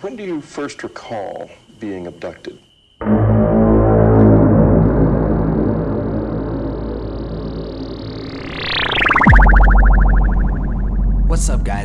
When do you first recall being abducted?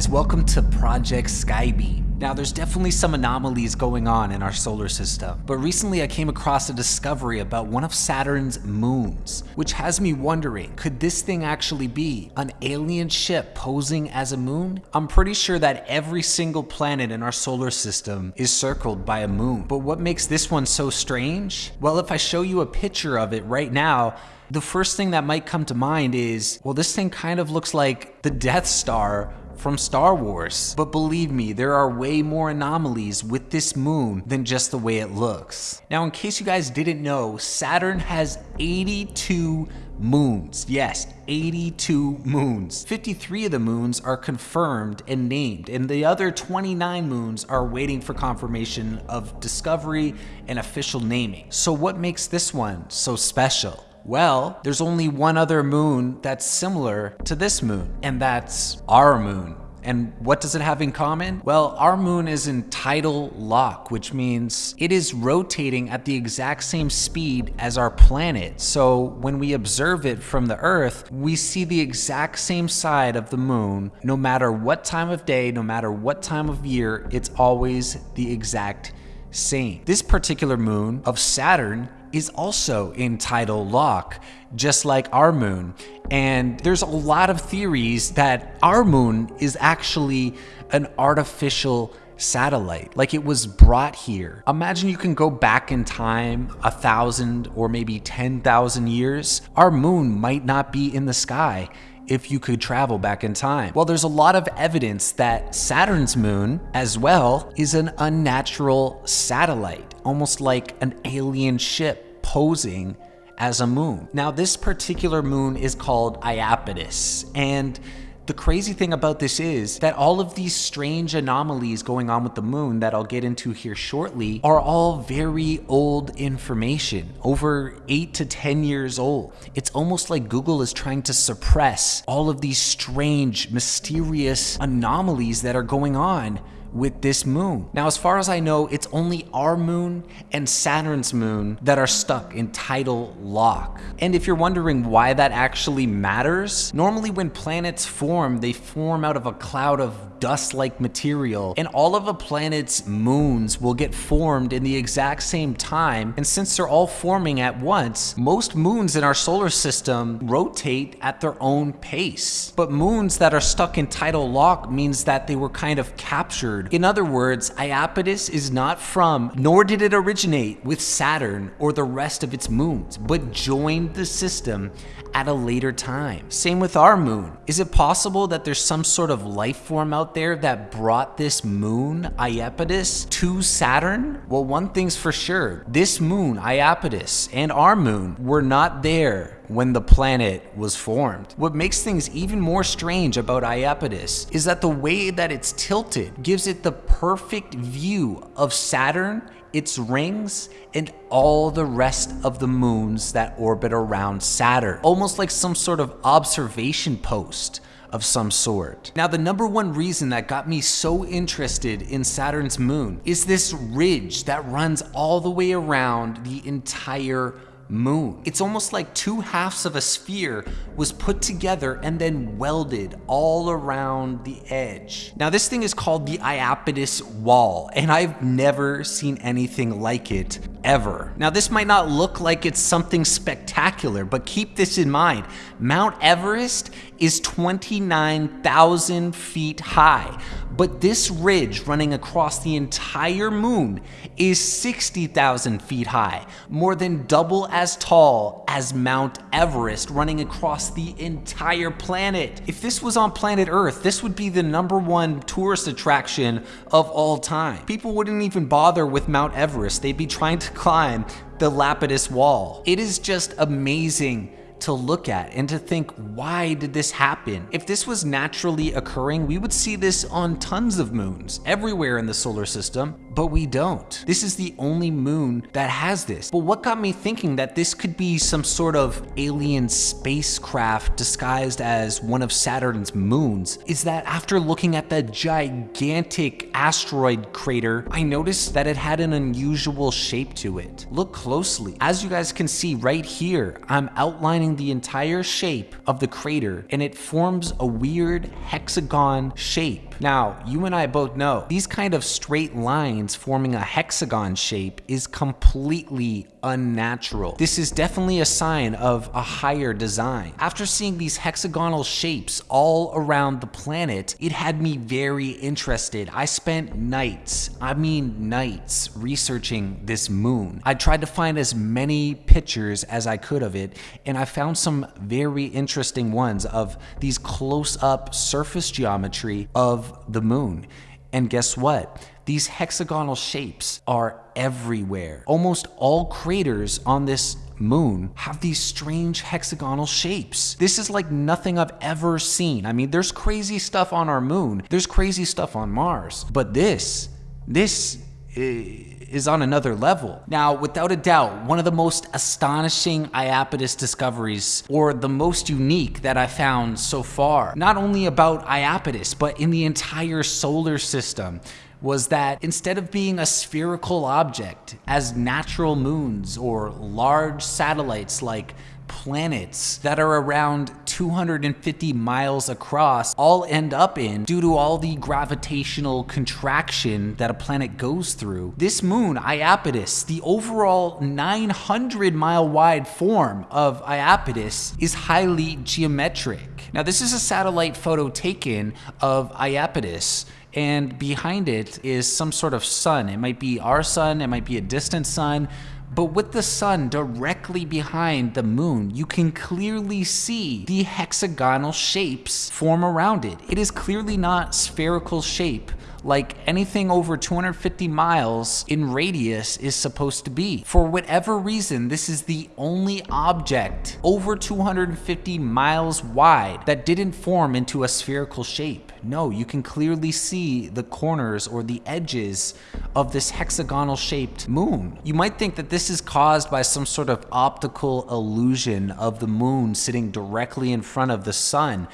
Guys, welcome to Project Skybeam. Now there's definitely some anomalies going on in our solar system, but recently I came across a discovery about one of Saturn's moons, which has me wondering, could this thing actually be an alien ship posing as a moon? I'm pretty sure that every single planet in our solar system is circled by a moon, but what makes this one so strange? Well, if I show you a picture of it right now, the first thing that might come to mind is, well, this thing kind of looks like the Death Star from Star Wars. But believe me, there are way more anomalies with this moon than just the way it looks. Now, in case you guys didn't know, Saturn has 82 moons. Yes, 82 moons. 53 of the moons are confirmed and named, and the other 29 moons are waiting for confirmation of discovery and official naming. So what makes this one so special? Well, there's only one other moon that's similar to this moon, and that's our moon. And what does it have in common? Well, our moon is in tidal lock, which means it is rotating at the exact same speed as our planet. So when we observe it from the Earth, we see the exact same side of the moon, no matter what time of day, no matter what time of year, it's always the exact same. This particular moon of Saturn is also in tidal lock, just like our moon. And there's a lot of theories that our moon is actually an artificial satellite, like it was brought here. Imagine you can go back in time a thousand or maybe 10,000 years. Our moon might not be in the sky if you could travel back in time? Well, there's a lot of evidence that Saturn's moon, as well, is an unnatural satellite, almost like an alien ship posing as a moon. Now, this particular moon is called Iapetus, and the crazy thing about this is that all of these strange anomalies going on with the moon that I'll get into here shortly are all very old information, over 8 to 10 years old. It's almost like Google is trying to suppress all of these strange, mysterious anomalies that are going on with this moon. Now, as far as I know, it's only our moon and Saturn's moon that are stuck in tidal lock. And if you're wondering why that actually matters, normally when planets form, they form out of a cloud of dust-like material, and all of a planet's moons will get formed in the exact same time. And since they're all forming at once, most moons in our solar system rotate at their own pace. But moons that are stuck in tidal lock means that they were kind of captured. In other words, Iapetus is not from, nor did it originate with Saturn or the rest of its moons, but joined the system at a later time. Same with our moon. Is it possible that there's some sort of life form out there that brought this moon, Iapetus, to Saturn? Well, one thing's for sure. This moon, Iapetus, and our moon were not there when the planet was formed. What makes things even more strange about Iapetus is that the way that it's tilted gives it the perfect view of Saturn its rings, and all the rest of the moons that orbit around Saturn, almost like some sort of observation post of some sort. Now, the number one reason that got me so interested in Saturn's moon is this ridge that runs all the way around the entire moon. It's almost like two halves of a sphere was put together and then welded all around the edge. Now this thing is called the Iapetus Wall and I've never seen anything like it ever. Now this might not look like it's something spectacular, but keep this in mind. Mount Everest is 29,000 feet high, but this ridge running across the entire moon is 60,000 feet high, more than double as tall as Mount Everest running across the entire planet. If this was on planet Earth, this would be the number one tourist attraction of all time. People wouldn't even bother with Mount Everest. They'd be trying to climb the Iapetus Wall. It is just amazing to look at and to think, why did this happen? If this was naturally occurring, we would see this on tons of moons everywhere in the solar system, but we don't. This is the only moon that has this. But what got me thinking that this could be some sort of alien spacecraft disguised as one of Saturn's moons is that after looking at the gigantic asteroid crater, I noticed that it had an unusual shape to it. Look closely. As you guys can see right here, I'm outlining the entire shape of the crater and it forms a weird hexagon shape. Now, you and I both know these kind of straight lines forming a hexagon shape is completely unnatural. This is definitely a sign of a higher design. After seeing these hexagonal shapes all around the planet, it had me very interested. I spent nights, I mean nights, researching this moon. I tried to find as many pictures as I could of it, and I found some very interesting ones of these close-up surface geometry of the moon. And guess what? These hexagonal shapes are everywhere. Almost all craters on this moon have these strange hexagonal shapes. This is like nothing I've ever seen. I mean, there's crazy stuff on our moon, there's crazy stuff on Mars, but this, this eh, is on another level. Now, without a doubt, one of the most astonishing Iapetus discoveries, or the most unique that I found so far, not only about Iapetus, but in the entire solar system, was that instead of being a spherical object, as natural moons or large satellites like planets that are around 250 miles across all end up in due to all the gravitational contraction that a planet goes through. This moon, Iapetus, the overall 900 mile wide form of Iapetus is highly geometric. Now this is a satellite photo taken of Iapetus and behind it is some sort of sun. It might be our sun, it might be a distant sun, but with the sun directly behind the moon, you can clearly see the hexagonal shapes form around it. It is clearly not spherical shape like anything over 250 miles in radius is supposed to be. For whatever reason, this is the only object over 250 miles wide that didn't form into a spherical shape. No, you can clearly see the corners or the edges of this hexagonal shaped moon. You might think that this is caused by some sort of optical illusion of the moon sitting directly in front of the sun,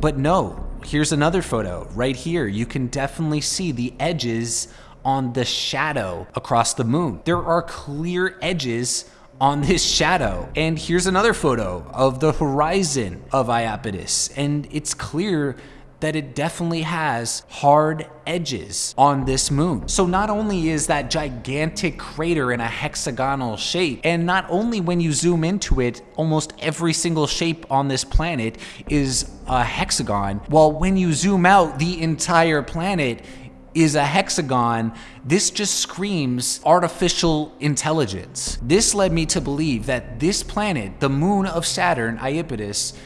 but no, here's another photo right here. You can definitely see the edges on the shadow across the moon. There are clear edges on this shadow. And here's another photo of the horizon of Iapetus. And it's clear that it definitely has hard edges on this moon. So not only is that gigantic crater in a hexagonal shape, and not only when you zoom into it, almost every single shape on this planet is a hexagon, while when you zoom out, the entire planet is a hexagon, this just screams artificial intelligence. This led me to believe that this planet, the moon of Saturn, Iapetus,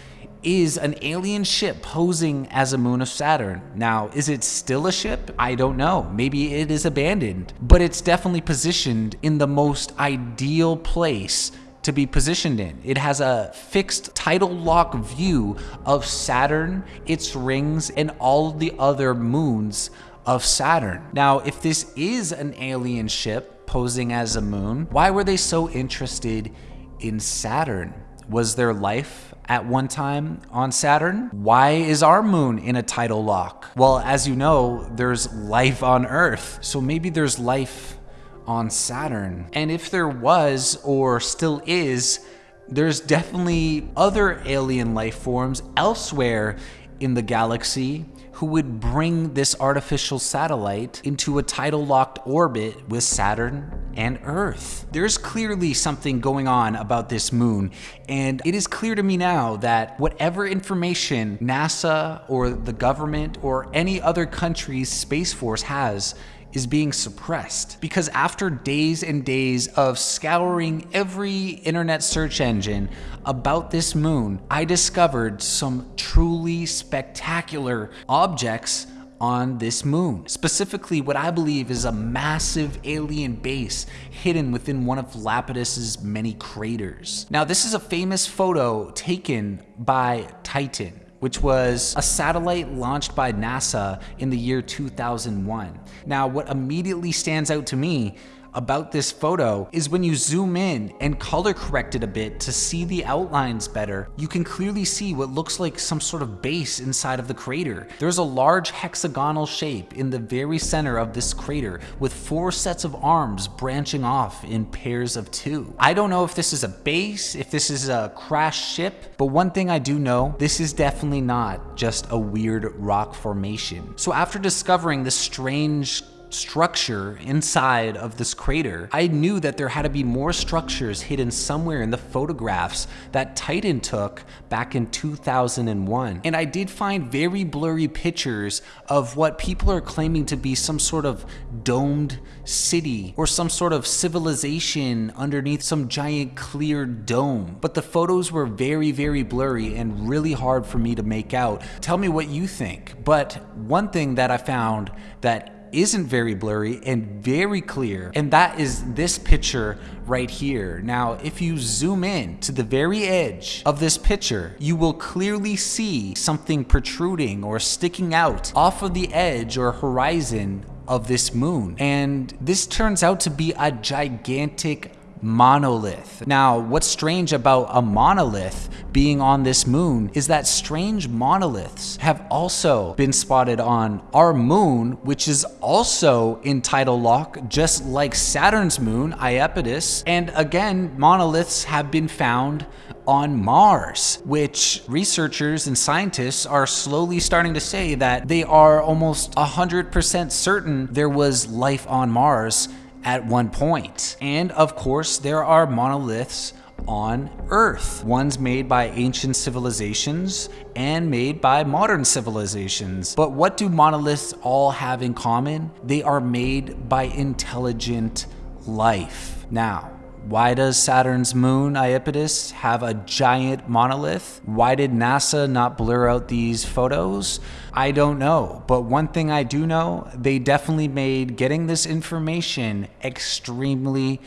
is an alien ship posing as a moon of Saturn. Now, is it still a ship? I don't know. Maybe it is abandoned, but it's definitely positioned in the most ideal place to be positioned in. It has a fixed tidal lock view of Saturn, its rings, and all the other moons of Saturn. Now, if this is an alien ship posing as a moon, why were they so interested in Saturn? Was there life at one time on Saturn? Why is our moon in a tidal lock? Well, as you know, there's life on Earth, so maybe there's life on Saturn. And if there was, or still is, there's definitely other alien life forms elsewhere in the galaxy who would bring this artificial satellite into a tidal locked orbit with Saturn and Earth. There's clearly something going on about this moon, and it is clear to me now that whatever information NASA or the government or any other country's Space Force has is being suppressed. Because after days and days of scouring every internet search engine about this moon, I discovered some truly spectacular objects on this moon. Specifically, what I believe is a massive alien base hidden within one of Iapetus's many craters. Now, this is a famous photo taken by Titan which was a satellite launched by NASA in the year 2001. Now, what immediately stands out to me about this photo is when you zoom in and color correct it a bit to see the outlines better, you can clearly see what looks like some sort of base inside of the crater. There's a large hexagonal shape in the very center of this crater with four sets of arms branching off in pairs of two. I don't know if this is a base, if this is a crashed ship, but one thing I do know, this is definitely not just a weird rock formation. So after discovering this strange structure inside of this crater, I knew that there had to be more structures hidden somewhere in the photographs that Titan took back in 2001. And I did find very blurry pictures of what people are claiming to be some sort of domed city or some sort of civilization underneath some giant clear dome. But the photos were very, very blurry and really hard for me to make out. Tell me what you think. But one thing that I found that isn't very blurry and very clear. And that is this picture right here. Now, if you zoom in to the very edge of this picture, you will clearly see something protruding or sticking out off of the edge or horizon of this moon. And this turns out to be a gigantic monolith. Now, what's strange about a monolith being on this moon is that strange monoliths have also been spotted on our moon, which is also in tidal lock, just like Saturn's moon, Iapetus. And again, monoliths have been found on Mars, which researchers and scientists are slowly starting to say that they are almost 100% certain there was life on Mars at one point. And of course, there are monoliths on Earth. Ones made by ancient civilizations and made by modern civilizations. But what do monoliths all have in common? They are made by intelligent life. Now, why does Saturn's moon, Iapetus, have a giant monolith? Why did NASA not blur out these photos? I don't know. But one thing I do know, they definitely made getting this information extremely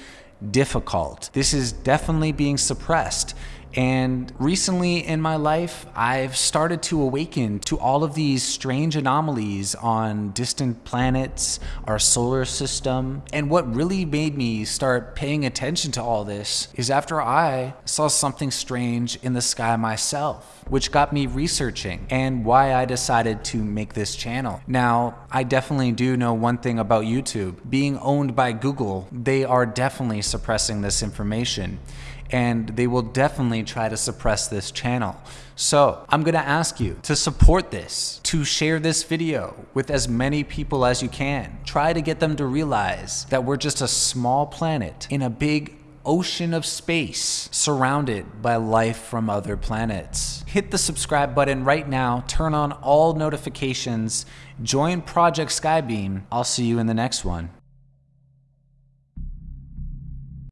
difficult. This is definitely being suppressed. And recently in my life, I've started to awaken to all of these strange anomalies on distant planets, our solar system. And what really made me start paying attention to all this is after I saw something strange in the sky myself, which got me researching and why I decided to make this channel. Now, I definitely do know one thing about YouTube. Being owned by Google, they are definitely suppressing this information and they will definitely try to suppress this channel. So I'm gonna ask you to support this, to share this video with as many people as you can. Try to get them to realize that we're just a small planet in a big ocean of space surrounded by life from other planets. Hit the subscribe button right now, turn on all notifications, join Project Skybeam. I'll see you in the next one.